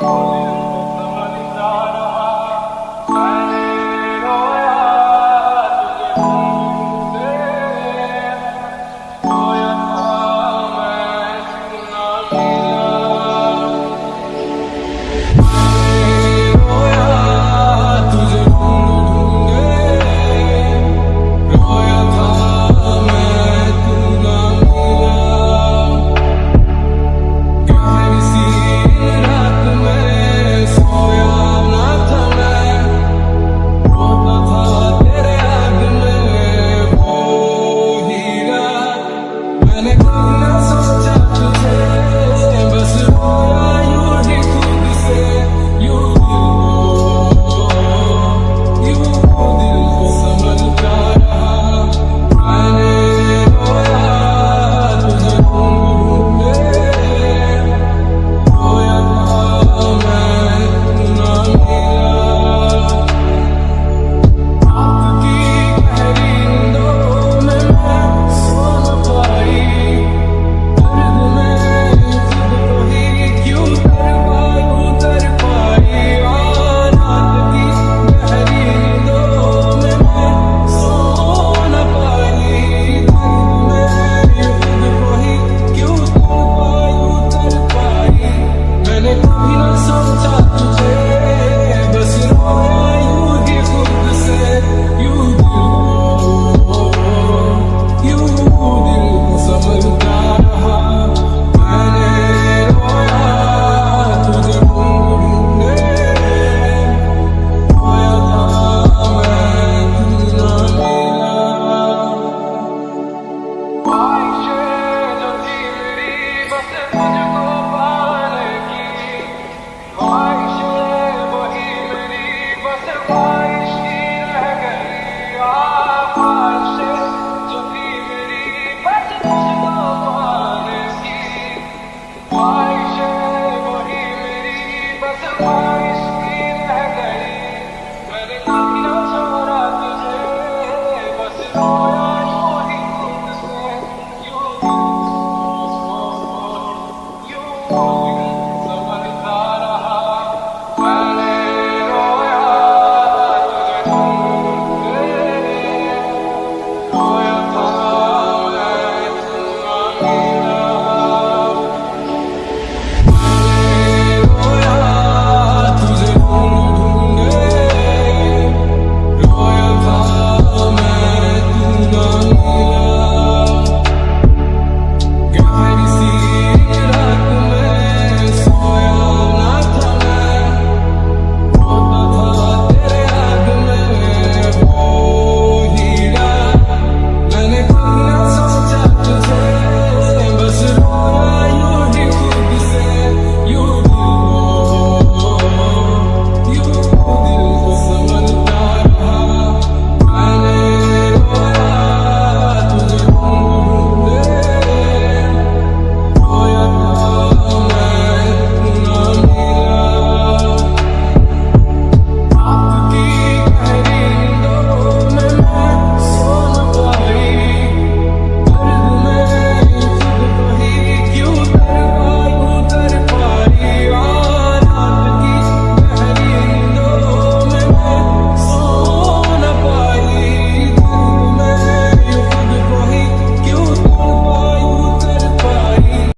Oh. Come on.